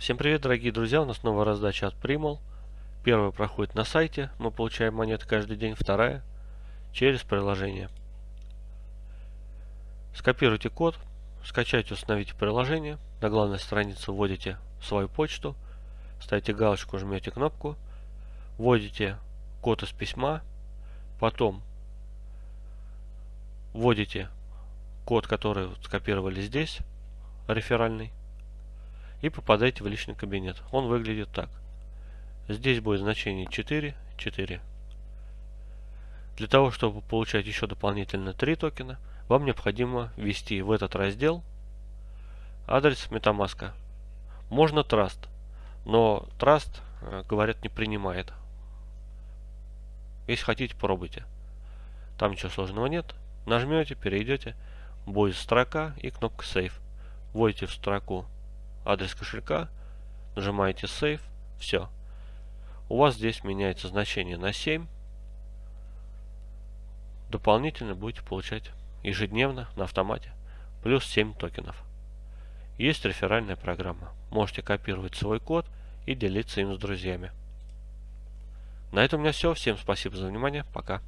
Всем привет, дорогие друзья! У нас новая раздача от Primul. Первая проходит на сайте, мы получаем монеты каждый день. Вторая через приложение. Скопируйте код, скачайте, установите приложение. На главной странице вводите свою почту, ставите галочку, жмете кнопку, вводите код из письма, потом вводите код, который скопировали здесь, реферальный, и попадаете в личный кабинет. Он выглядит так. Здесь будет значение 4, 4. Для того, чтобы получать еще дополнительно 3 токена, вам необходимо ввести в этот раздел адрес MetaMask. Можно Trust, но Trust, э, говорят, не принимает. Если хотите, пробуйте. Там ничего сложного нет. Нажмете, перейдете, будет строка и кнопка Save. Вводите в строку адрес кошелька, нажимаете Save, все. У вас здесь меняется значение на 7. Дополнительно будете получать ежедневно на автомате плюс 7 токенов. Есть реферальная программа. Можете копировать свой код и делиться им с друзьями. На этом у меня все. Всем спасибо за внимание. Пока.